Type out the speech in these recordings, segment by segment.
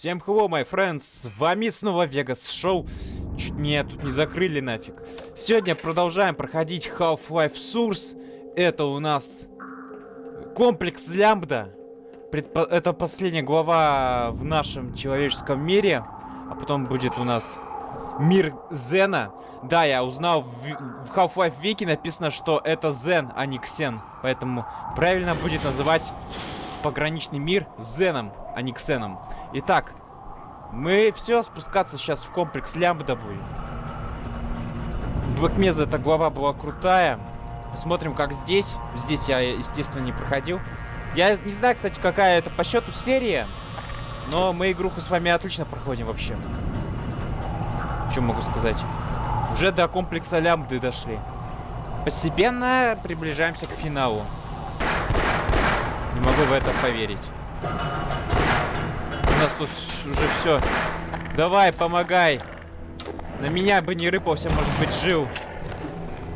Всем hello, my friends, с вами снова Vegas Show. Чуть не, тут не закрыли нафиг. Сегодня продолжаем проходить Half-Life Source. Это у нас комплекс Лямбда. Предпо это последняя глава в нашем человеческом мире. А потом будет у нас мир Зена. Да, я узнал, в, в Half-Life Вики написано, что это Зен, а не Ксен. Поэтому правильно будет называть пограничный мир Зеном, а не Ксеном. Итак, мы все спускаться сейчас в комплекс Лямбда будем. Блэкмеза эта глава была крутая. Посмотрим, как здесь. Здесь я, естественно, не проходил. Я не знаю, кстати, какая это по счету серия. Но мы игруху с вами отлично проходим вообще. Что могу сказать? Уже до комплекса Лямбды дошли. Постепенно приближаемся к финалу. Не могу в это поверить. У нас тут уже все. Давай, помогай. На меня бы не рыпался, может быть, жил.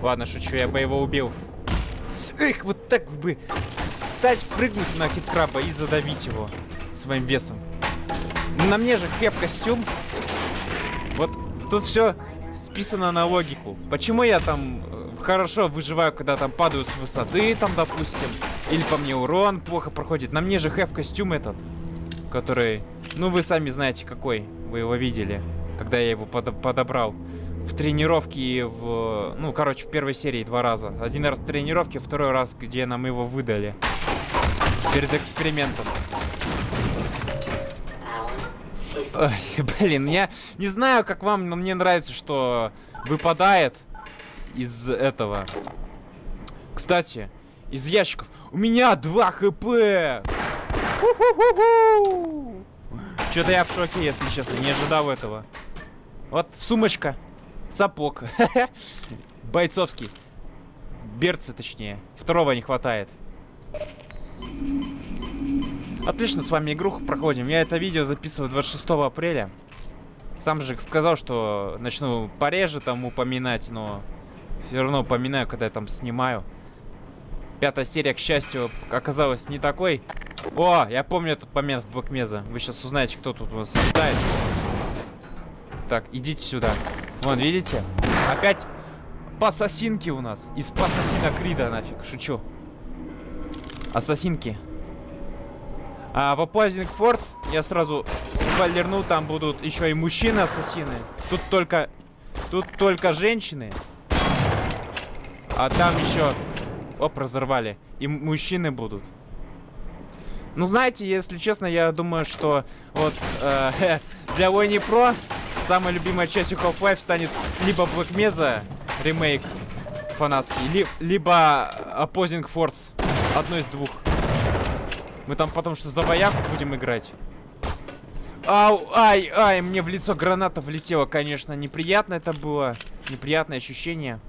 Ладно, шучу, я бы его убил. Эх, вот так бы встать, прыгнуть на хиткраба и задавить его своим весом. На мне же хеп костюм. Вот тут все списано на логику. Почему я там э, хорошо выживаю, когда там падаю с высоты, там, допустим. Или по мне урон плохо проходит. На мне же хев костюм этот. Который, ну вы сами знаете какой. Вы его видели, когда я его под подобрал. В тренировке и в... Ну, короче, в первой серии два раза. Один раз в тренировке, второй раз, где нам его выдали. Перед экспериментом. Ой, блин, я не знаю, как вам, но мне нравится, что выпадает из этого. Кстати, из ящиков. У меня 2 хп! Что-то я в шоке, если честно, не ожидал этого. Вот сумочка, сапог. Бойцовский. Берцы, точнее. Второго не хватает. Отлично, с вами игруху проходим. Я это видео записываю 26 апреля. Сам же сказал, что начну пореже там упоминать, но все равно упоминаю, когда я там снимаю. Пятая серия, к счастью, оказалась не такой. О, я помню этот момент в Блэкмеза. Вы сейчас узнаете, кто тут у нас летает. Так, идите сюда. Вон, видите? Опять пассасинки у нас. Из пассасина Крида нафиг, шучу. Ассасинки. А в Opposing Force я сразу спойлерну, там будут еще и мужчины-ассасины. Тут только... Тут только женщины. А там еще... Оп, разорвали. И мужчины будут. Ну, знаете, если честно, я думаю, что вот э, для Войни Про самой любимой частью Half-Life станет либо Black Mesa ремейк фанатский, ли, либо Opposing Force. Одно из двух. Мы там потому что за вояку будем играть. Ау, ай, ай, мне в лицо граната влетела, конечно. Неприятно это было. Неприятное ощущение.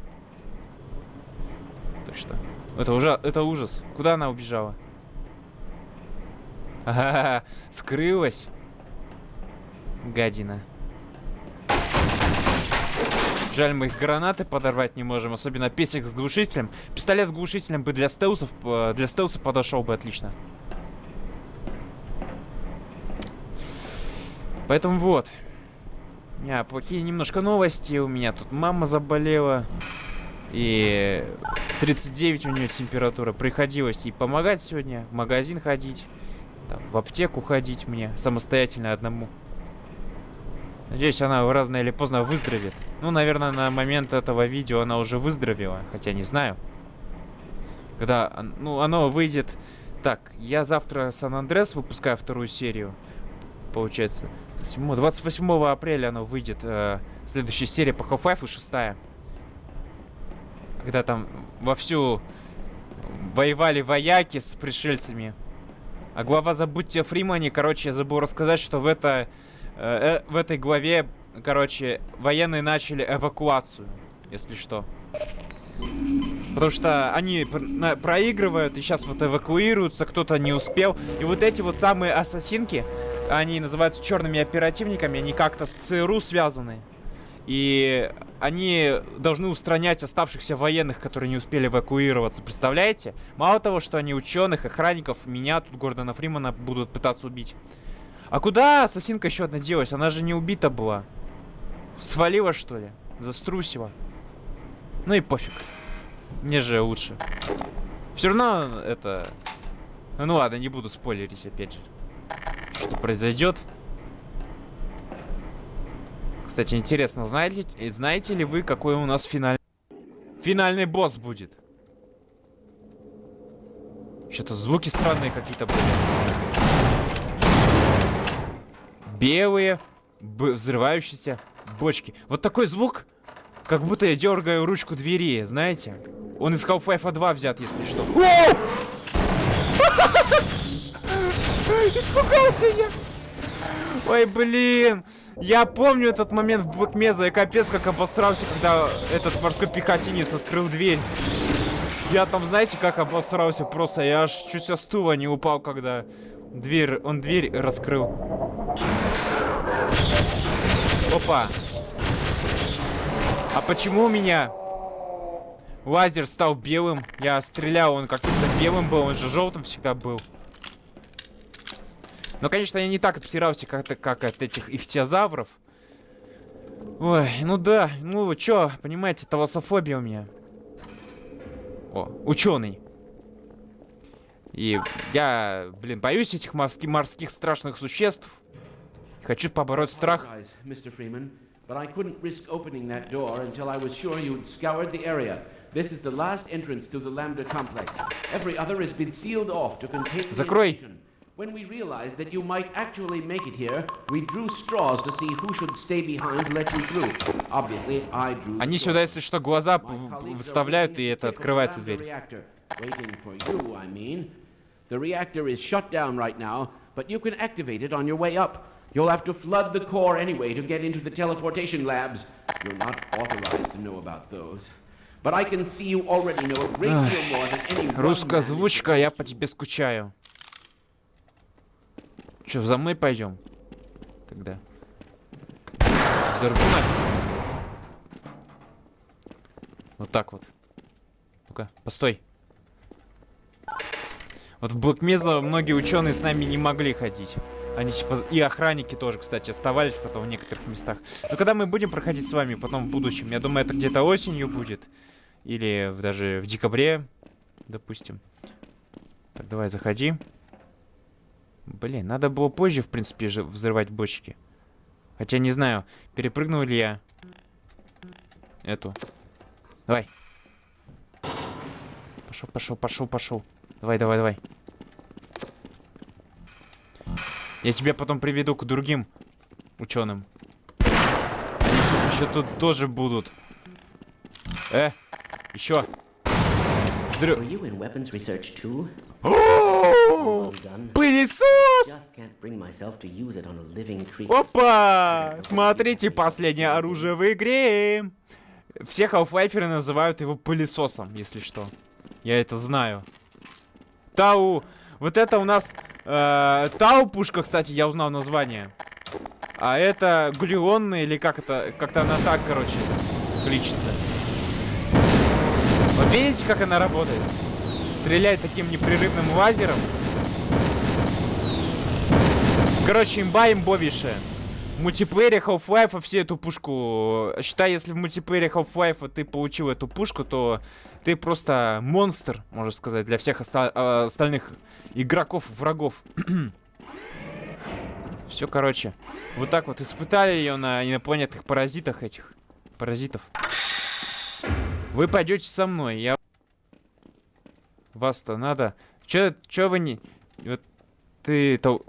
Так что, это уже, это ужас. Куда она убежала? Ага, скрылась. Гадина. Жаль, мы их гранаты подорвать не можем, особенно песик с глушителем. Пистолет с глушителем бы для стелсов, э, для стелса подошел бы отлично. Поэтому вот. Меня плохие немножко новости. У меня тут мама заболела. И 39 у нее температура. Приходилось ей помогать сегодня. В магазин ходить. Там, в аптеку ходить мне. Самостоятельно одному. Надеюсь, она рано или поздно выздоровеет. Ну, наверное, на момент этого видео она уже выздоровела. Хотя не знаю. Когда, ну, оно выйдет... Так, я завтра Сан-Андрес выпускаю вторую серию. Получается. 28 апреля оно выйдет. Э, следующая серия по Half-Life и шестая. Когда там вовсю воевали вояки с пришельцами. А глава «Забудьте о Фримане», короче, я забыл рассказать, что в, это, э, э, в этой главе, короче, военные начали эвакуацию, если что. Потому что они проигрывают и сейчас вот эвакуируются, кто-то не успел. И вот эти вот самые ассасинки, они называются черными оперативниками, они как-то с ЦРУ связаны. И они должны устранять оставшихся военных, которые не успели эвакуироваться. Представляете? Мало того, что они ученых, охранников, меня тут, Гордона Фримана, будут пытаться убить. А куда ассасинка еще одна делась? Она же не убита была. Свалила, что ли? Заструсила. Ну и пофиг. Мне же лучше. Все равно это... Ну ладно, не буду спойлерить опять же. Что произойдет. Кстати, интересно, знаете, знаете ли вы, какой у нас финальный... Финальный босс будет? Что-то звуки странные какие-то были. Белые, взрывающиеся бочки. Вот такой звук, как будто я дергаю ручку двери, знаете? Он из Half-Life 2 взят, если что. Испугался я. Ой, блин. Я помню этот момент в Бэкмеза. Я капец как обосрался, когда этот морской пехотинец открыл дверь. Я там, знаете, как обосрался просто. Я аж чуть со стула не упал, когда дверь, он дверь раскрыл. Опа. А почему у меня лазер стал белым? Я стрелял, он как-то белым был, он же желтым всегда был. Но, конечно, я не так обсирался, как, как от этих ихтиозавров. Ой, ну да, ну чё, понимаете, талософобия у меня. О, ученый. И я, блин, боюсь этих морских, морских страшных существ. Хочу побороть страх. But I couldn't risk opening that door until I was sure you'd scoured the area. This is the last entrance to the Lambda complex. Every other has been sealed off to contain Закрой. When we realized that you might actually make it here, we drew straws to see who should stay behind let you through. Obviously, I drew Они сюда, если что, глаза выставляют, и это открывается дверь. Waiting for you, I mean. The reactor is shut down right now, but you can activate it on your way up. You'll have to flood the core anyway to get into the teleportation labs. You're not authorized to know about those. But I can see you already know a great deal more than any Русская озвучка, я по тебе скучаю. Че, за мной пойдем? Тогда. Взорву Вот так вот. Ну-ка, постой. Вот в Блэкмеза многие ученые с нами не могли ходить. Они типа... И охранники тоже, кстати, оставались потом в некоторых местах. Но когда мы будем проходить с вами потом в будущем, я думаю, это где-то осенью будет. Или даже в декабре, допустим. Так, давай, заходи. Блин, надо было позже, в принципе, же взрывать бочки. Хотя не знаю, перепрыгнул ли я эту. Давай. Пошел, пошел, пошел, пошел. Давай, давай, давай. Я тебя потом приведу к другим ученым. Они еще тут тоже будут. Э, еще. Взрыв. Пылесос! Опа! Смотрите, последнее оружие в игре. Все халфлайферы называют его пылесосом, если что. Я это знаю. Тау. Вот это у нас Э, Тау пушка, кстати, я узнал название. А это глюонная или как это? Как-то она так, короче, кличется. Вот видите, как она работает? Стреляет таким непрерывным лазером. Короче, имба имбовейшая. В мультиплеере Half-Life все эту пушку... Считай, если в мультиплеере Half-Life ты получил эту пушку, то ты просто монстр, можно сказать, для всех оста э, остальных игроков, врагов. Все, короче. Вот так вот испытали ее на инопланетных паразитах этих. Паразитов. Вы пойдете со мной. Я... Вас-то надо. Че, че вы не... Вот ты... То...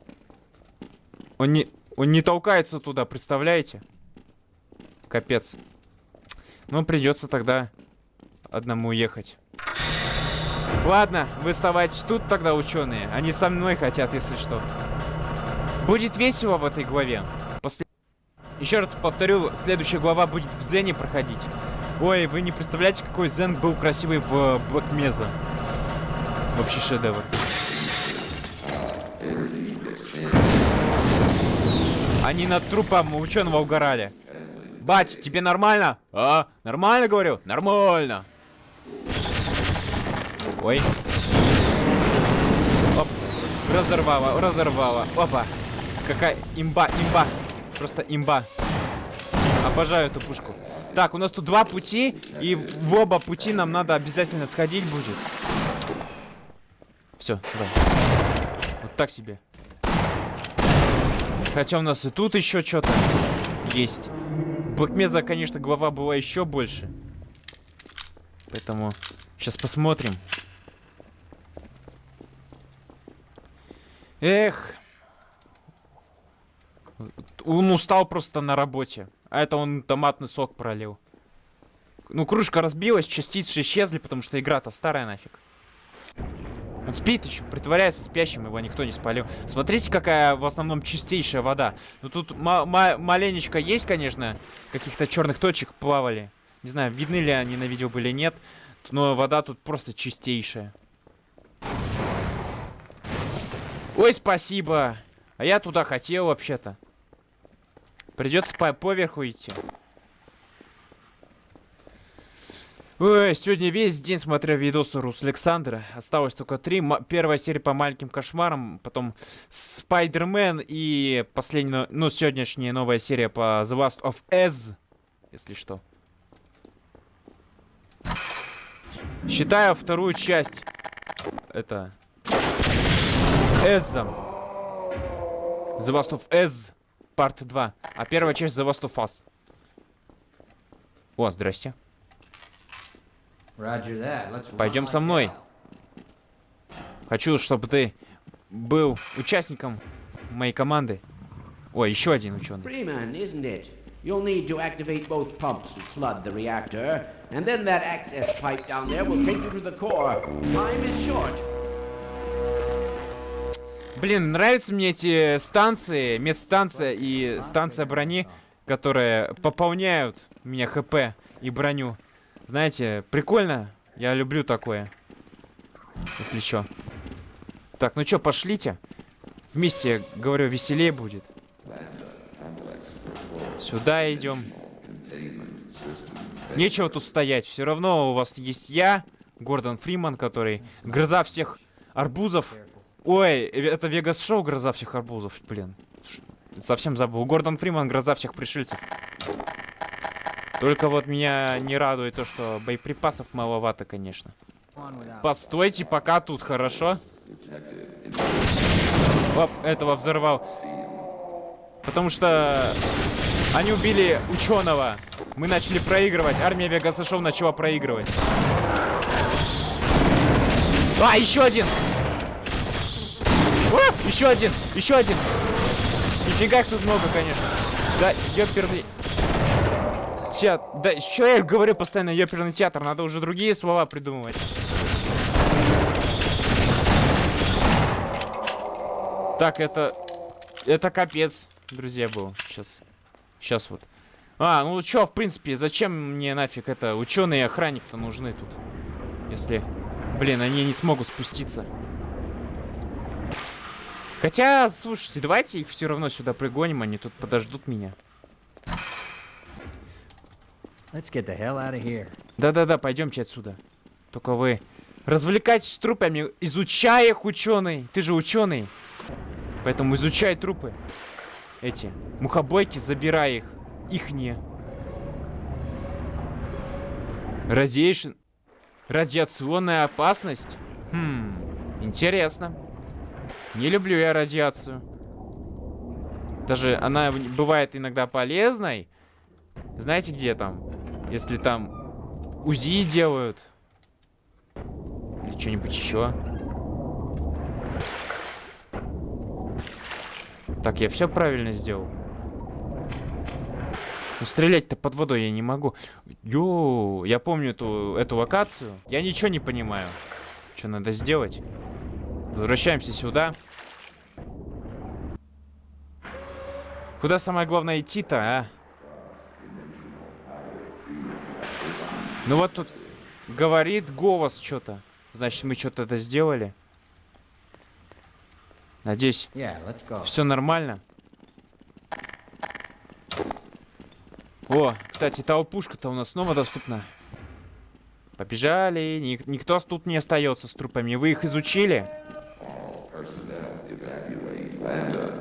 Он не... Он не толкается туда, представляете? Капец. Ну, придется тогда одному ехать. Ладно, вы оставайтесь тут тогда, ученые. Они со мной хотят, если что. Будет весело в этой главе. После... Еще раз повторю, следующая глава будет в Зене проходить. Ой, вы не представляете, какой Зен был красивый в Блэк Меза. Вообще шедевр. Они над трупом ученого угорали. Бать, тебе нормально? А, нормально, говорю? Нормально. Ой. Оп. Разорвало, разорвало. Опа. какая имба, имба. Просто имба. Обожаю эту пушку. Так, у нас тут два пути, и в оба пути нам надо обязательно сходить будет. Все, давай. Вот так себе. Хотя у нас и тут еще что-то есть. Блэкмеза, конечно, глава была еще больше. Поэтому сейчас посмотрим. Эх. Он устал просто на работе. А это он томатный сок пролил. Ну, кружка разбилась, частицы исчезли, потому что игра-то старая нафиг. Он спит еще, притворяется спящим, его никто не спалил. Смотрите, какая в основном чистейшая вода. Ну, тут маленечко есть, конечно, каких-то черных точек плавали. Не знаю, видны ли они на видео были, нет. Но вода тут просто чистейшая. Ой, спасибо. А я туда хотел вообще-то. Придется по поверху идти. Ой, сегодня весь день смотрел видосы Рус Александра. Осталось только три. М первая серия по маленьким кошмарам, потом Спайдермен и последняя, ну, сегодняшняя новая серия по The Last of Us, если что. Считаю вторую часть. Это... Эзом. The Last of Us, Part 2. А первая часть The Last of Us. О, здрасте. Пойдем со мной. Хочу, чтобы ты был участником моей команды. Ой, еще один ученый. Freeman, isn't it? You'll need to activate both pumps to flood the reactor, and then that access pipe down there will take you to the core. Time is short. Блин, нравятся мне эти станции, медстанция и станция брони, которые пополняют мне хп и броню. Знаете, прикольно. Я люблю такое. Если что. Так, ну что, пошлите. Вместе, говорю, веселее будет. Сюда идем. Нечего тут стоять. Все равно у вас есть я, Гордон Фриман, который гроза всех арбузов. Ой, это Вегас Шоу гроза всех арбузов, блин. Совсем забыл. Гордон Фриман гроза всех пришельцев. Только вот меня не радует то, что боеприпасов маловато, конечно. Постойте пока тут, хорошо? Оп, этого взорвал. Потому что они убили ученого. Мы начали проигрывать. Армия Вегасашов начала проигрывать. А, еще один! О, еще один! Еще один! Нифига их тут много, конечно. Да, ёперный театр. Да, что я говорю постоянно, ёперный театр? Надо уже другие слова придумывать. Так, это... Это капец, друзья, был. Сейчас. Сейчас вот. А, ну чё, в принципе, зачем мне нафиг это? Ученые и охранник-то нужны тут. Если... Блин, они не смогут спуститься. Хотя, слушайте, давайте их все равно сюда пригоним, они тут подождут меня. Да-да-да, пойдемте отсюда. Только вы развлекайтесь с трупами, изучай их, ученый. Ты же ученый. Поэтому изучай трупы. Эти мухобойки, забирай их. Их не. Радиационная опасность? Хм, интересно. Не люблю я радиацию. Даже она бывает иногда полезной. Знаете, где там? Если там УЗИ делают. Или что-нибудь еще. Так, я все правильно сделал. Ну, стрелять-то под водой я не могу. Йоу, я помню эту, эту локацию. Я ничего не понимаю. Что надо сделать? Возвращаемся сюда. Куда самое главное идти-то, а? Ну вот тут говорит голос что-то. Значит, мы что-то это сделали. Надеюсь, yeah, все нормально. О, кстати, толпушка-то у нас снова доступна. Побежали. Ник никто тут не остается с трупами. Вы их изучили? Lambda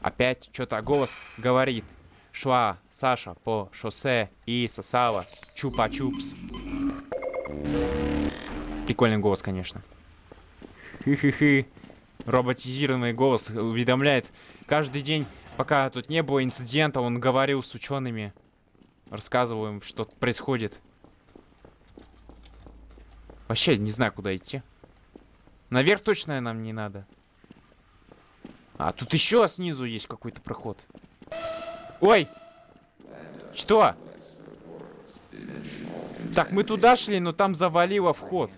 Опять что-то голос говорит. Шла Саша по шоссе и сосала чупа-чупс. Прикольный голос, конечно. Хы-хы-хы. Роботизированный голос уведомляет. Каждый день, пока тут не было инцидента, он говорил с учеными. Рассказывал им, что происходит. Вообще не знаю, куда идти. Наверх точно нам не надо. А, тут еще снизу есть какой-то проход. Ой! Что? Так, мы туда шли, но там завалило вход.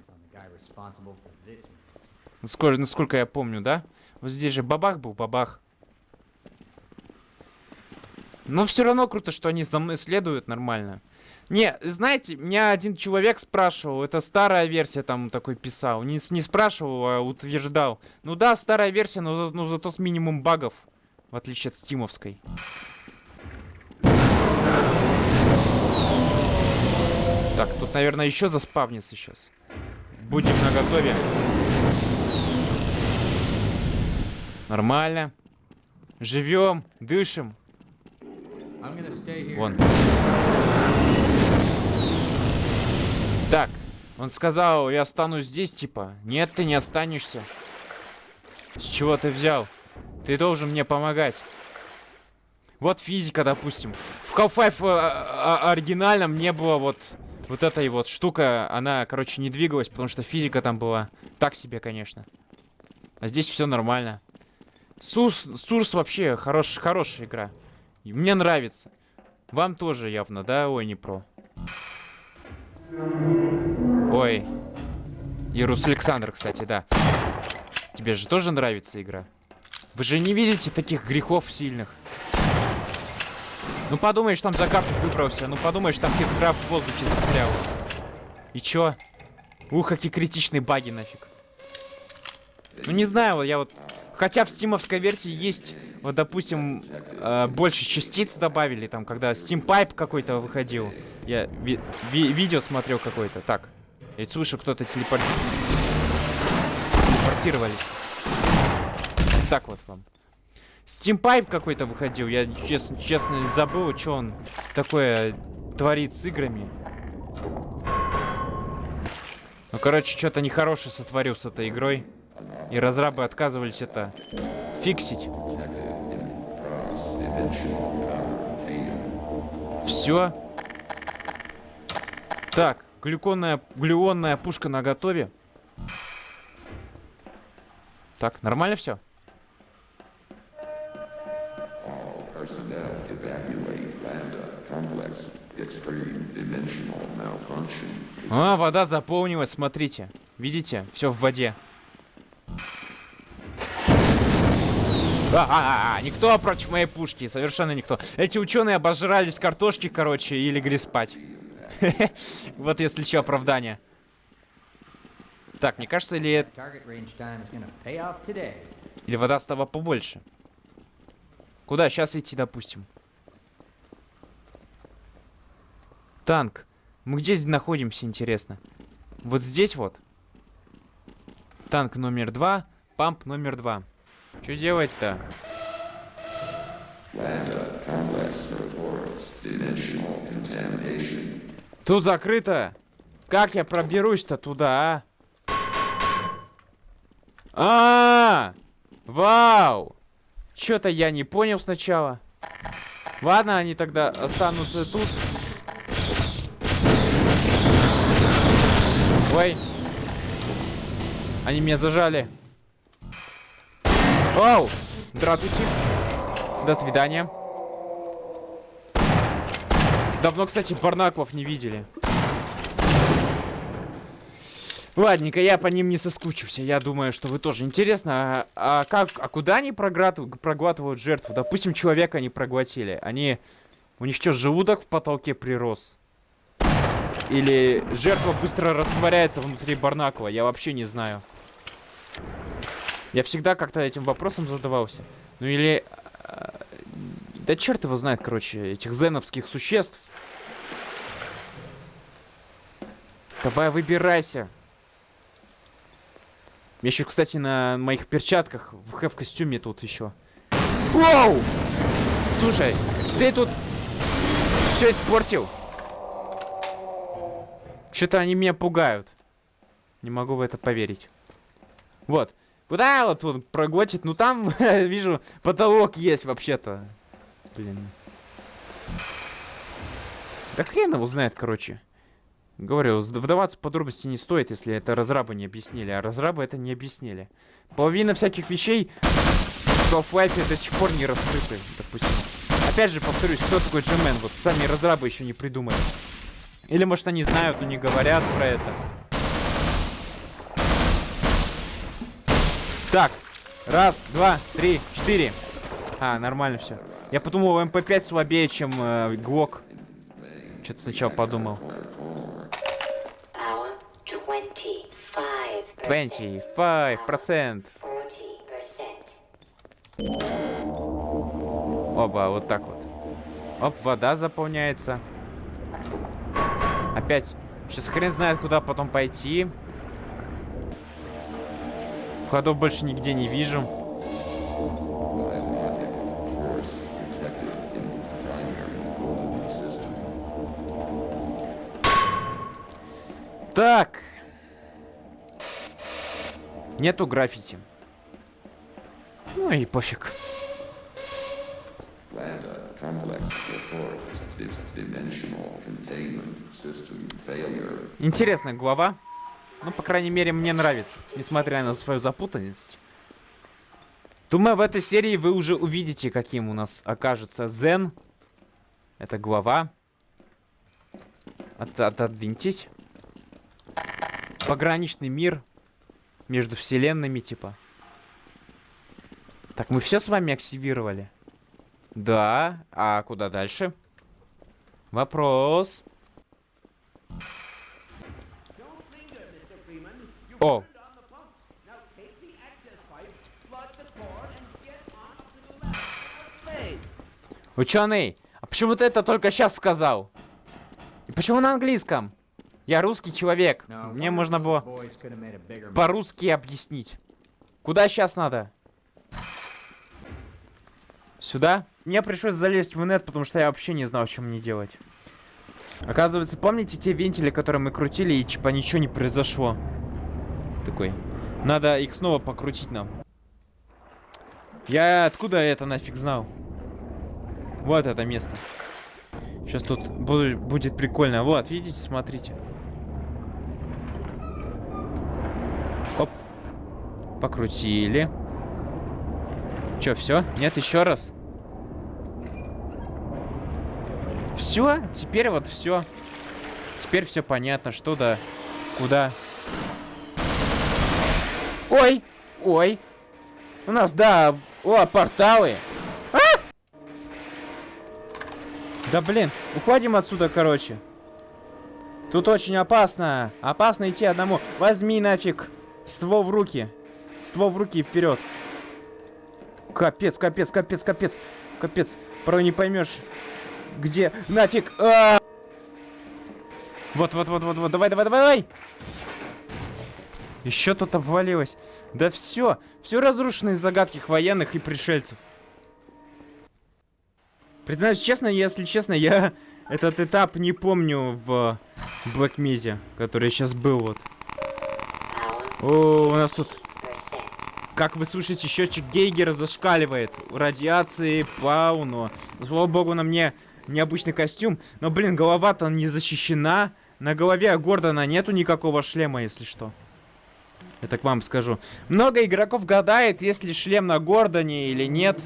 Сколько, насколько я помню, да? Вот здесь же бабах был, бабах. Но все равно круто, что они за мной следуют нормально. Не, знаете, меня один человек спрашивал, это старая версия там такой писал. Не, не спрашивал, а утверждал. Ну да, старая версия, но, за- но зато с минимум багов. В отличие от стимовской. Так, тут, наверное, еще заспавнится сейчас. Будем наготове. Нормально. Живем, дышим. Вон. Так, он сказал, я останусь здесь, типа. Нет, ты не останешься. С чего ты взял? Ты должен мне помогать. Вот физика, допустим. В Half-Life э, оригинальном не было вот... Вот этой вот штука, она, короче, не двигалась, потому что физика там была так себе, конечно. А здесь все нормально. Сурс, Сурс вообще хорош, хорошая игра. Мне нравится. Вам тоже явно, да? Ой, не про. Ой. Ирус Александр, кстати, да. Тебе же тоже нравится игра? Вы же не видите таких грехов сильных. Ну подумаешь, там за карту выбрался. Ну подумаешь, там краб в воздухе застрял. И чё? Ух, какие критичные баги нафиг. Ну не знаю, вот я вот... Хотя в стимовской версии есть, вот допустим, э, больше частиц добавили, там, когда Steam Pipe какой-то выходил. Я ви- ви- видео смотрел какое-то. Так, я слышу, кто-то телепорт... телепортировались. Так вот вам. Steam Pipe какой-то выходил. Я честно, честно забыл, что он такое творит с играми. Ну, короче, что-то нехорошее сотворил с этой игрой. И разрабы отказывались это фиксить. Все. Так, глюконная, глюонная пушка на готове. Так, нормально все? Personnel evacuate Lambda complex X3-dimensional malfunction. А, вода заполнилась, смотрите. Видите? Все в воде. А, а, а, никто против моей пушки, совершенно никто. Эти ученые обожрались картошки, короче, и легли спать. Вот если что, оправдание. Так, мне кажется, или, или вода стала побольше. Куда сейчас идти, допустим? Танк. Мы где здесь находимся, интересно? Вот здесь вот. Танк номер два, памп номер два. Что делать-то? Тут закрыто. Как я проберусь-то туда, а? А, -а, -а! Вау! Чё-то я не понял сначала. Ладно, они тогда останутся тут. Ой. Они меня зажали. Оу! Здравствуйте. До свидания. Давно, кстати, барнаклов не видели. Ладненько, я по ним не соскучился. Я думаю, что вы тоже. Интересно, а, а как, а куда они програт- проглатывают жертву? Допустим, человека они проглотили. Они... У них что, желудок в потолке прирос? Или жертва быстро растворяется внутри Барнакова? Я вообще не знаю. Я всегда как-то этим вопросом задавался. Ну или... а, Да черт его знает, короче, этих зеновских существ. Давай выбирайся. еще, кстати, на моих перчатках в хэв-костюме тут еще. Воу! Слушай, ты тут все испортил. Что-то они меня пугают. Не могу в это поверить. Вот. Куда вот он проглотит? Ну там, вижу, потолок есть вообще-то. Блин. Да хрен его знает, короче. Говорю, вдаваться в подробности не стоит, если это разрабы не объяснили. А разрабы это не объяснили. Половина всяких вещей в Half-Life до сих пор не раскрыты, допустим. Опять же, повторюсь, кто такой G-Man? Вот сами разрабы еще не придумали. Или, может, они знают, но не говорят про это. Так, раз, два, три, четыре. А, нормально все. Я подумал, MP5 слабее, чем э, ГЛОК. Что-то сначала подумал. 25%. Оба, вот так вот. Оп, вода заполняется. Опять. Сейчас хрен знает, куда потом пойти. Входов больше нигде не вижу. Так. Нету граффити. Ну и пофиг. Интересная глава. Ну, по крайней мере, мне нравится, несмотря на свою запутанность. Думаю, в этой серии вы уже увидите, каким у нас окажется Зен. Это глава. От отодвиньтесь. Пограничный мир между вселенными, типа. Так, мы все с вами активировали? Да. А куда дальше? Вопрос. О. Ученый, а почему ты это только сейчас сказал? И почему на английском? Я русский человек. Мне можно было по-русски объяснить. Куда сейчас надо? Сюда? Мне пришлось залезть в инет, потому что я вообще не знал, что мне делать. Оказывается, помните те вентили, которые мы крутили, и типа ничего не произошло? Такой. Надо их снова покрутить нам. Я откуда это нафиг знал? Вот это место. Сейчас тут буду, будет прикольно. Вот, видите, смотрите. Оп. Покрутили. Че, все? Нет, еще раз. Все? Теперь вот все. Теперь все понятно, что да, куда. Ой, ой. У нас, да, о, порталы. А! Да блин, уходим отсюда, короче. Тут очень опасно. Опасно идти одному. Возьми нафиг ствол в руки. Ствол в руки и вперед. Капец, капец, капец, капец. Капец. Порой не поймешь, где нафиг. А -а -а! Вот, вот, вот, вот, вот. Давай, давай, давай, давай. Еще тут обвалилось. Да все. Все разрушено из загадки военных и пришельцев. Признаюсь честно, если честно, я этот этап не помню в Black Mesa, который сейчас был вот. О, у нас тут как вы слышите, счетчик Гейгера зашкаливает. Радиации полно. Слава богу, на мне необычный костюм. Но, блин, голова-то не защищена. На голове Гордона нету никакого шлема, если что. Я так вам скажу. Много игроков гадает, есть ли шлем на Гордоне или нет.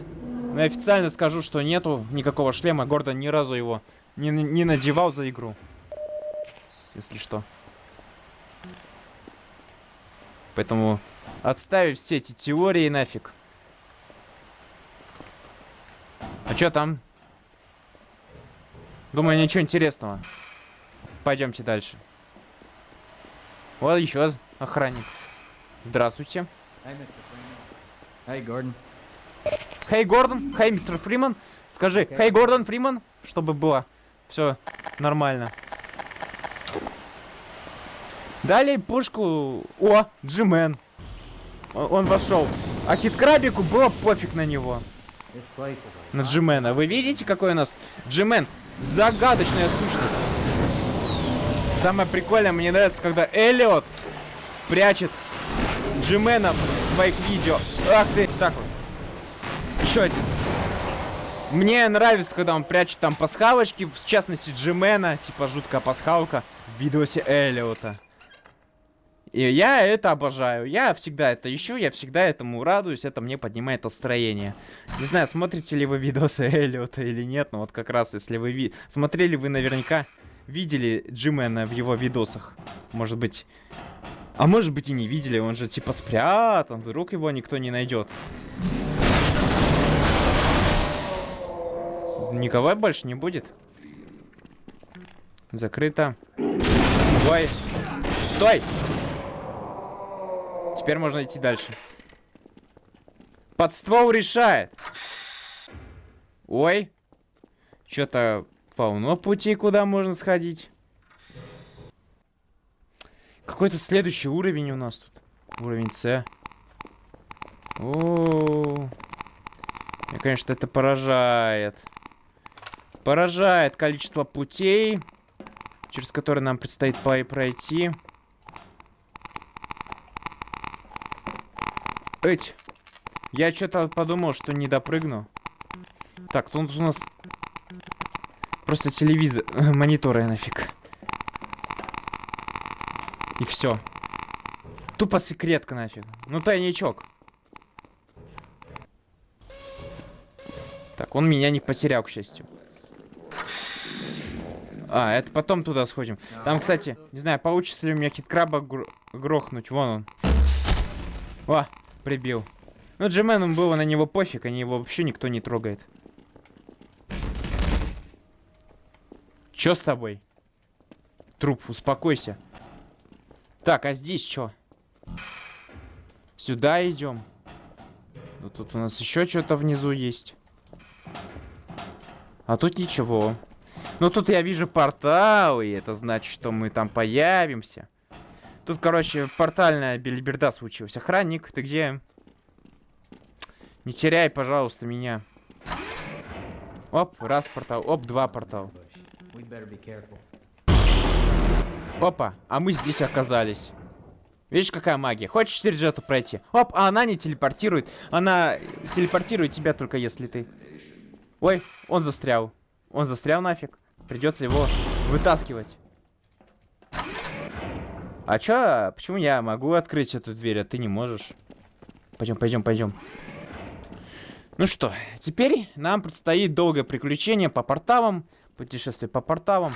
Но я официально скажу, что нету никакого шлема. Гордон ни разу его не, не надевал за игру. Если что. Поэтому Отставить все эти теории нафиг. А что там? Думаю, ничего интересного. Пойдемте дальше. Вот еще охранник. Здравствуйте. Эй, Гордон. Хей, Гордон. Хей, мистер Фриман. Скажи, хей, Гордон Фриман, чтобы было все нормально. Далее пушку... О, Джимен. Он, он вошел. А хиткрабику было пофиг на него. На Джимена. Вы видите, какой у нас Джимен? Загадочная сущность. Самое прикольное, мне нравится, когда Эллиот прячет Джимена в своих видео. Ах ты, так вот. Еще один. Мне нравится, когда он прячет там пасхалочки, в частности Джимена, типа жуткая пасхалка в видосе Эллиота. И я это обожаю. Я всегда это ищу, я всегда этому радуюсь, это мне поднимает настроение. Не знаю, смотрите ли вы видосы Эллиота или нет, но вот как раз, если вы ви... смотрели, вы наверняка видели Джимена в его видосах. Может быть... А может быть и не видели, он же типа спрятан, вдруг его никто не найдет. Никого больше не будет. Закрыто. Ой. Стой! Теперь можно идти дальше. Под ствол решает. Ой. Что-то полно путей, куда можно сходить. Какой-то следующий уровень у нас тут. Уровень С. О, Меня, конечно, это поражает. Поражает количество путей, через которые нам предстоит пройти. Эть. Я что-то подумал, что не допрыгну. Так, тут у нас просто телевизор, мониторы нафиг. И все. Тупо секретка нафиг. Ну тайничок. Так, он меня не потерял, к счастью. А, это потом туда сходим. Там, кстати, не знаю, получится ли у меня хиткраба гр- грохнуть. Вон он. О, прибил. Ну, Джимену было на него пофиг, они его вообще никто не трогает. Чё с тобой? Труп, успокойся. Так, а здесь что? Сюда идем. Ну, тут у нас еще что-то внизу есть. А тут ничего. Ну, тут я вижу портал, и это значит, что мы там появимся. Тут, короче, портальная бельберда случилась. Охранник, ты где? Не теряй, пожалуйста, меня. Оп, раз портал. Оп, два портал. Опа, а мы здесь оказались. Видишь, какая магия? Хочешь же эту пройти? Оп, а она не телепортирует. Она телепортирует тебя только если ты... Ой, он застрял. Он застрял нафиг. Придется его вытаскивать. А чё? Почему я могу открыть эту дверь, а ты не можешь? Пойдем, пойдем, пойдем. Ну что, теперь нам предстоит долгое приключение по порталам. Путешествие по порталам.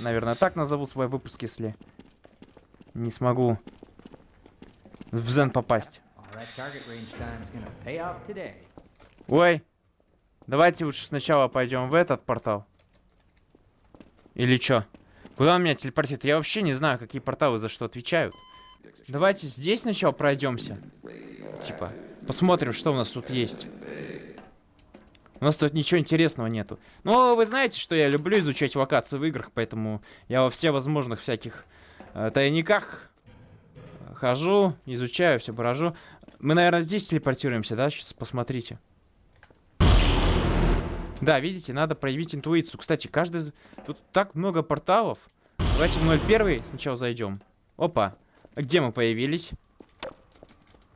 Наверное, так назову свой выпуск, если не смогу в Зен попасть. Ой, давайте лучше сначала пойдем в этот портал. Или чё? Куда он меня телепортирует? Я вообще не знаю, какие порталы за что отвечают. Давайте здесь сначала пройдемся. Типа, посмотрим, что у нас тут есть. У нас тут ничего интересного нету. Но вы знаете, что я люблю изучать локации в играх, поэтому я во все возможных всяких э, тайниках хожу, изучаю, все брожу. Мы, наверное, здесь телепортируемся, да? Сейчас посмотрите. Да, видите, надо проявить интуицию. Кстати, каждый... Тут так много порталов. Давайте в 01 сначала зайдем. Опа. А где мы появились?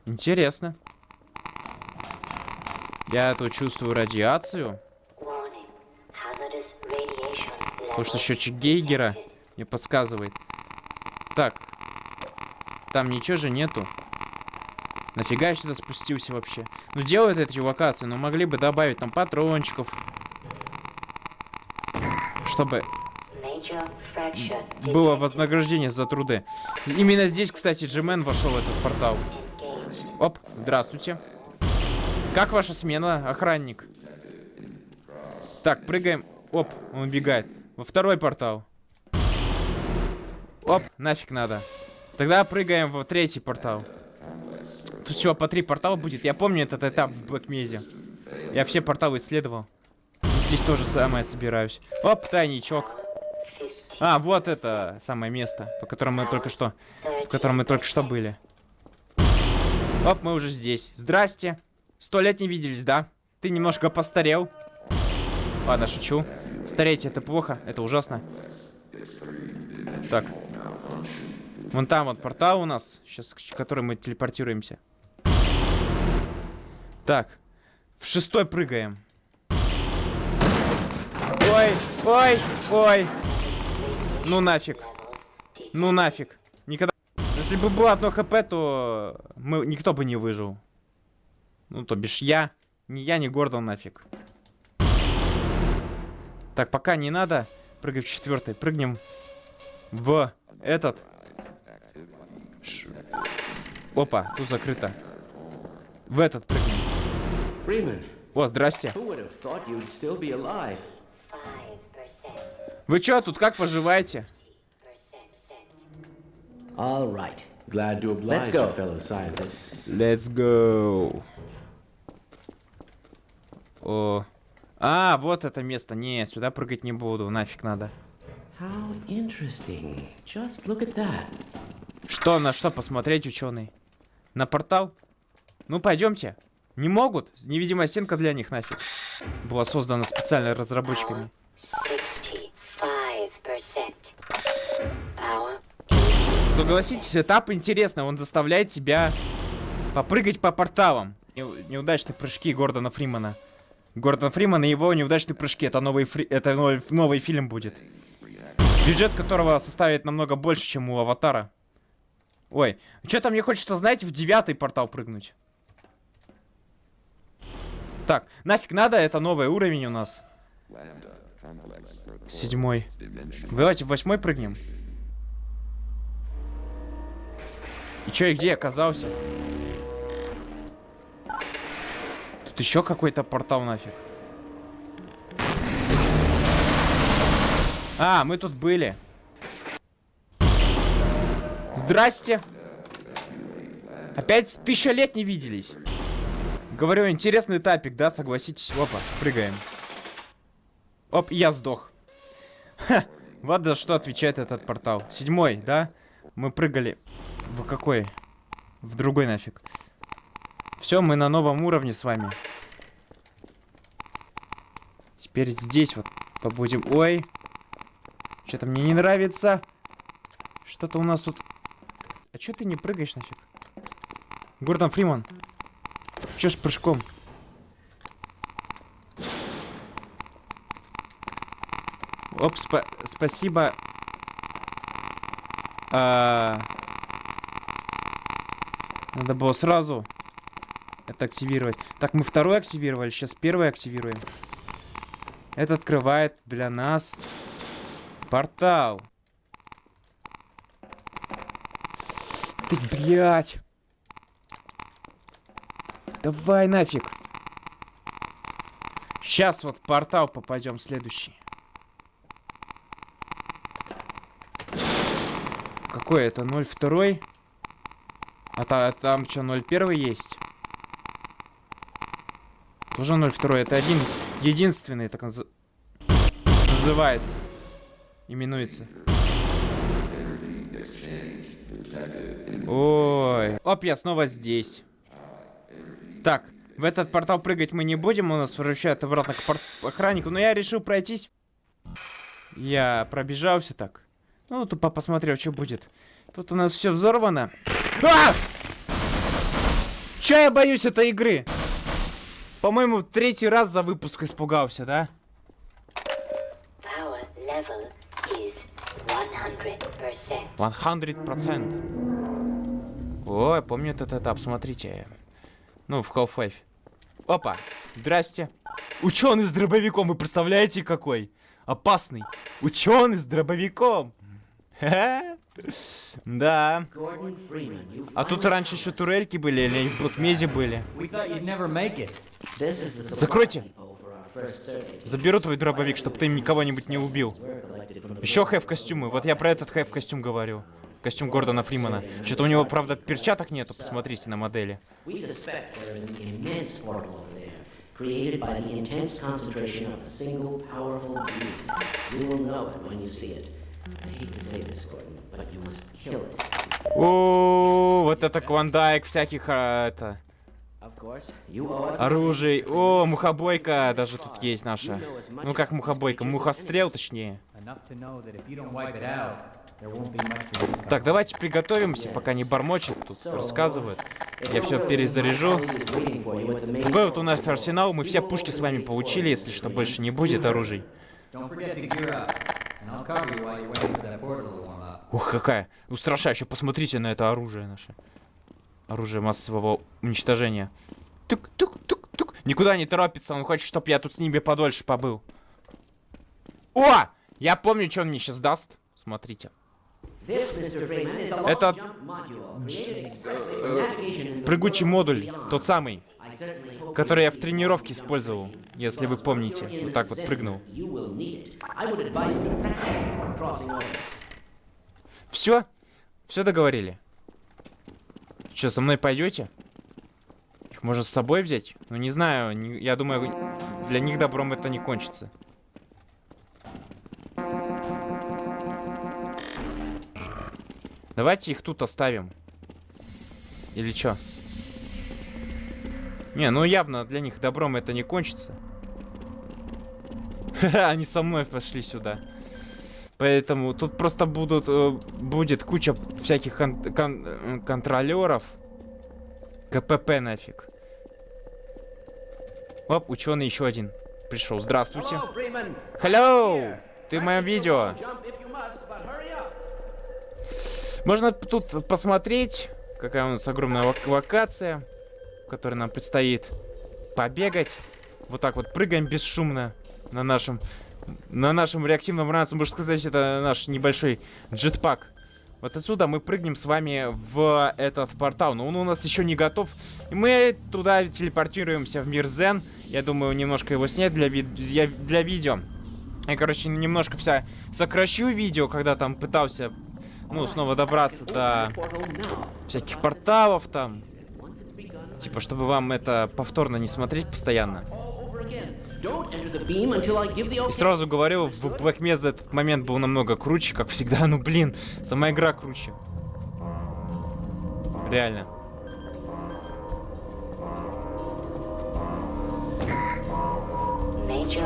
Интересно. Я тут чувствую радиацию. Потому что счетчик Гейгера мне подсказывает. Так. Там ничего же нету. Нафига я сюда спустился вообще? Ну делают эти локации, но могли бы добавить там патрончиков. Чтобы было вознаграждение за труды. Именно здесь, кстати, Джимен вошел в этот портал. Оп, здравствуйте. Как ваша смена, охранник? Так, прыгаем. Оп, он убегает. Во второй портал. Оп, нафиг надо. Тогда прыгаем в третий портал. Тут всего по три портала будет. Я помню этот этап в Блэкмезе. Я все порталы исследовал. И здесь тоже самое собираюсь. Оп, тайничок. 15. А, вот это самое место, по которому мы только что, в котором мы только что были. Оп, мы уже здесь. Здрасте. Сто лет не виделись, да? Ты немножко постарел. Ладно, шучу. Стареть это плохо, это ужасно. Так. Вон там вот портал у нас, сейчас к который мы телепортируемся. Так. В шестой прыгаем. Ой, ой, ой. Ну нафиг. Ну нафиг. Никогда... Если бы было одно хп, то мы... никто бы не выжил. Ну, то бишь я. Ни я, ни Гордон нафиг. Так, пока не надо. Прыгай в четвертый. Прыгнем в этот. Ш... Опа, тут закрыто. В этот прыгнем. О, здрасте. who would have thought you'd still be alive? 5%. Вы чё тут, как поживаете? All right. Glad to oblige Let's go. you, fellow scientist. Let's go. О. А, вот это место. Не, сюда прыгать не буду. Нафиг надо. Что, на что посмотреть, ученый? На портал? Ну, пойдемте. Не могут? Невидимая стенка для них нафиг. Была создана специально разработчиками. 65%. Power Согласитесь, этап интересный. Он заставляет тебя попрыгать по порталам. Не- неудачные прыжки Гордона Фримана. Гордон Фриман и его неудачные прыжки. Это новый, фри... это новый, новый фильм будет. Бюджет которого составит намного больше, чем у Аватара. Ой, что-то мне хочется, знаете, в девятый портал прыгнуть. Так, нафиг надо, это новый уровень у нас. Седьмой. Давайте в восьмой прыгнем. И чё, и где я оказался? Еще какой-то портал нафиг. А, мы тут были. Здрасте. Опять тысяча лет не виделись. Говорю, интересный этапик, да, согласитесь? Опа, прыгаем. Оп, я сдох. Ха, вот за что отвечает этот портал. Седьмой, да? Мы прыгали. В какой? В другой нафиг. Все, мы на новом уровне с вами. Теперь здесь вот побудем. Ой. Что-то мне не нравится. Что-то у нас тут... А чё ты не прыгаешь нафиг? Гордон Фриман. Чё ж прыжком? Оп, спа- спасибо. А, Надо было сразу это активировать. Так, мы второй активировали, сейчас первый активируем. Это открывает для нас портал. Ты, блядь. Давай нафиг. Сейчас вот в портал попадем следующий. Какой это? 02? А та- там что, 01 есть? Тоже 02. Это один единственный, так наз- называется. Именуется. Ой. Оп, я снова здесь. Так, в этот портал прыгать мы не будем, он нас возвращает обратно к охраннику, но я решил пройтись. Я пробежался так. Ну, тупо посмотрел, что будет. Тут у нас все взорвано. А! Че я боюсь этой игры? По-моему, в третий раз за выпуск испугался, да? Is 100%. 100%. Ой, помню этот этап, смотрите. Ну, в Half-Life. Опа, здрасте. Ученый с дробовиком, вы представляете какой? Опасный. Ученый с дробовиком. Да. А тут раньше еще турельки были, или в Блокмезе были. Закройте. Заберу твой дробовик, чтобы ты никого-нибудь не убил. Еще хэв костюмы. Вот я про этот хэв костюм говорю. Костюм Гордона Фримана. Что-то у него, правда, перчаток нету. Посмотрите на модели. О, вот это клондайк всяких, а, это, Оружий. О, мухобойка даже тут есть наша. Ну как мухобойка, мухострел точнее. Так, давайте приготовимся, пока не бормочет тут, рассказывает. Я все перезаряжу. Такой вот у нас арсенал, мы все пушки с вами получили, если что, больше не будет оружий. Ух, какая устрашающая. Посмотрите на это оружие наше. Оружие массового уничтожения. Тук-тук-тук-тук. Никуда не торопится, он хочет, чтобы я тут с ними подольше побыл. О! Я помню, что он мне сейчас даст. Смотрите. Это Прыгучий модуль, тот самый, который я в тренировке использовал, если вы помните. Вот так вот прыгнул. Все? Все договорили? Что, со мной пойдете? Их можно с собой взять? Ну, не знаю, не- я думаю, для них добром это не кончится. Давайте их тут оставим. Или чё? Не, ну явно для них добром это не кончится. Они со мной пошли сюда. Поэтому тут просто будут, э, будет куча всяких кон- кон- э, контролеров. КПП нафиг. Оп, ученый еще один пришел. Здравствуйте. Hello! Ты в моем видео. Можно тут посмотреть, какая у нас огромная лок- локация, в которой нам предстоит побегать. Вот так вот прыгаем бесшумно на нашем на нашем реактивном ранце, можно сказать, это наш небольшой джетпак. Вот отсюда мы прыгнем с вами в этот портал. Но он у нас еще не готов. И мы туда телепортируемся в мир Зен. Я думаю, немножко его снять для, ви- для видео. Я, короче, немножко вся сокращу видео, когда там пытался, ну, снова добраться до всяких порталов там. Типа, чтобы вам это повторно не смотреть постоянно. И сразу говорю, в Black Mesa этот момент был намного круче, как всегда. Ну, блин, сама игра круче. Реально.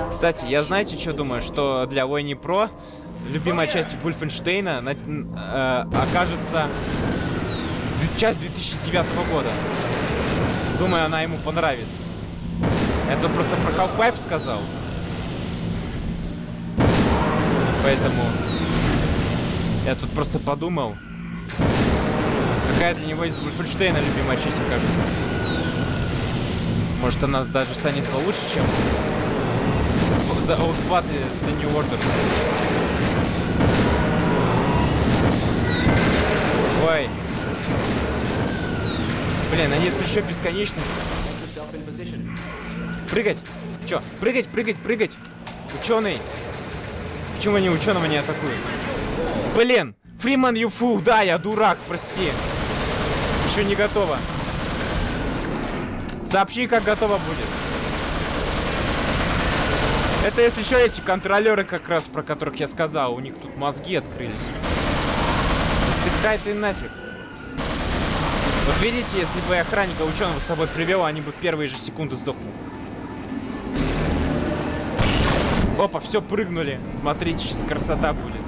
Кстати, я знаете, что думаю? Что для Войни Про любимая часть Вульфенштейна на- н- э, окажется часть 2009 года. Думаю, она ему понравится. Я тут просто про Half-Life сказал. Поэтому я тут просто подумал, какая для него из Вульфенштейна любимая часть окажется. Может, она даже станет получше, чем за Outbot и The New Order. Ой. Блин, они если еще бесконечны. Прыгать! Чё? Прыгать, прыгать, прыгать! Ученый! Почему они ученого не атакуют? Блин! Фриман Юфу! Да, я дурак, прости. Еще не готово. Сообщи, как готово будет. Это если что, эти контролеры как раз, про которых я сказал, у них тут мозги открылись. Стыкай ты нафиг. Вот видите, если бы охранника ученого с собой привел, они бы в первые же секунды сдохнули. Опа, все, прыгнули. Смотрите, сейчас красота будет.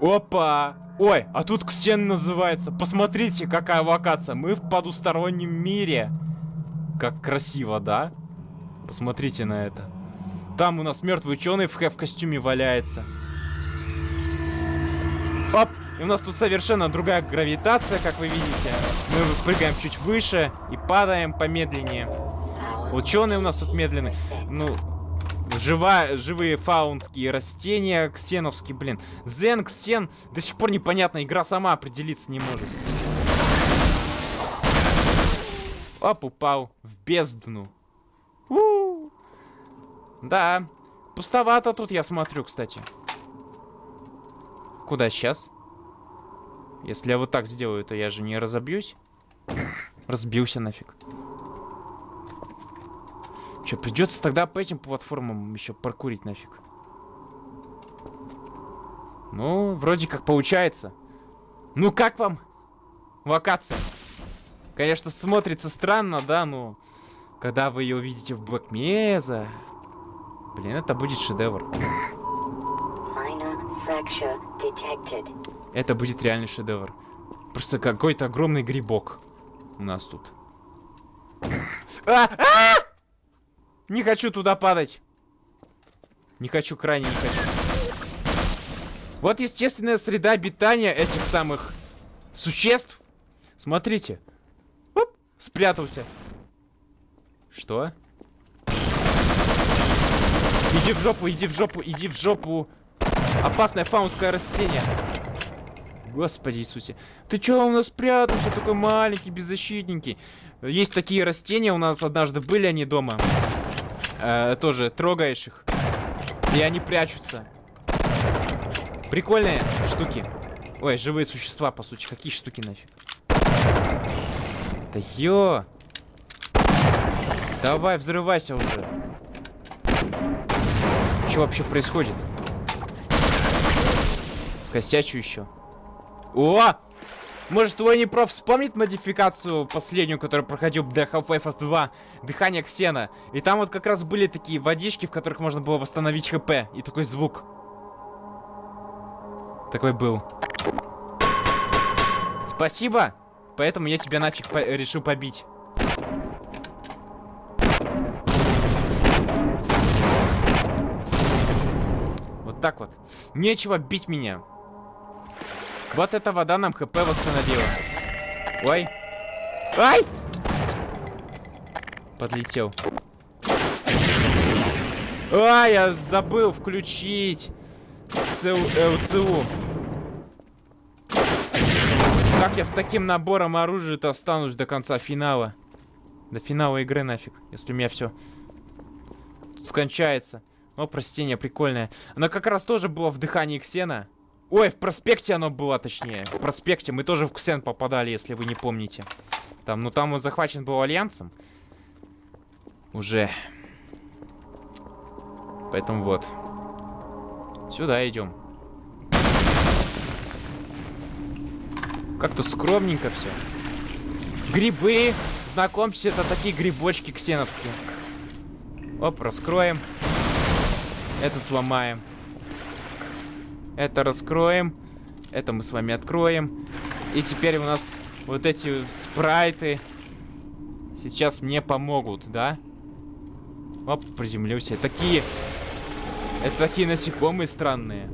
Опа! Ой, а тут Ксен называется. Посмотрите, какая локация. Мы в потустороннем мире. Как красиво, да? Посмотрите на это. Там у нас мертвый ученый в хэв-костюме валяется. Оп! И у нас тут совершенно другая гравитация, как вы видите. Мы прыгаем чуть выше и падаем помедленнее. Ученые у нас тут медленные. Ну, жива, живые фаунские растения, ксеновские, блин. Зен, ксен, до сих пор непонятно, игра сама определиться не может. Оп, упал в бездну. У. Да, пустовато тут, я смотрю, кстати. Куда сейчас? Если я вот так сделаю, то я же не разобьюсь. Разбился нафиг. Че, придется тогда по этим платформам еще паркурить нафиг. Ну, вроде как получается. Ну как вам локация? Конечно, смотрится странно, да, но когда вы ее увидите в Mesa, блин, это будет шедевр. Minor fracture detected. Это будет реальный шедевр. Просто какой-то огромный грибок у нас тут. А! А! Не хочу туда падать. Не хочу, крайне не хочу. Вот естественная среда обитания этих самых существ. Смотрите. Оп, спрятался. Что? Иди в жопу, иди в жопу, иди в жопу. Опасное фаунское растение. Господи Иисусе. Ты чё у нас спрятался? Такой маленький, беззащитненький. Есть такие растения у нас однажды были они дома. Э, тоже трогаешь их. И они прячутся. Прикольные штуки. Ой, живые существа, по сути. Какие штуки нафиг? Да ё! Давай, взрывайся уже. Что вообще происходит? Косячу еще. О! Может, твой непроф вспомнит модификацию последнюю, которую проходил для Half-Life 2? Дыхание Ксена. И там вот как раз были такие водички, в которых можно было восстановить ХП. И такой звук. Такой был. Спасибо. Поэтому я тебя нафиг по решил побить. Вот так вот. Нечего бить меня. Вот эта вода нам хп восстановила. Ой. Ай! Подлетел. А, я забыл включить ЦУ, э, ЦУ. Как я с таким набором оружия-то останусь до конца финала? До финала игры нафиг, если у меня все кончается. О, простение прикольное. Оно как раз тоже было в дыхании Ксена. Ой, в проспекте оно было, точнее. В проспекте мы тоже в Ксен попадали, если вы не помните. Там, ну там он захвачен был Альянсом. Уже. Поэтому вот. Сюда идем. Как тут скромненько все. Грибы. Знакомьтесь, это такие грибочки ксеновские. Оп, раскроем. Это сломаем. Это раскроем. Это мы с вами откроем. И теперь у нас вот эти спрайты сейчас мне помогут, да? Оп, приземлюсь. Такие... Это такие насекомые странные.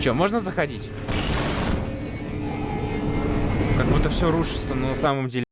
Че, можно заходить? Как будто все рушится, но на самом деле...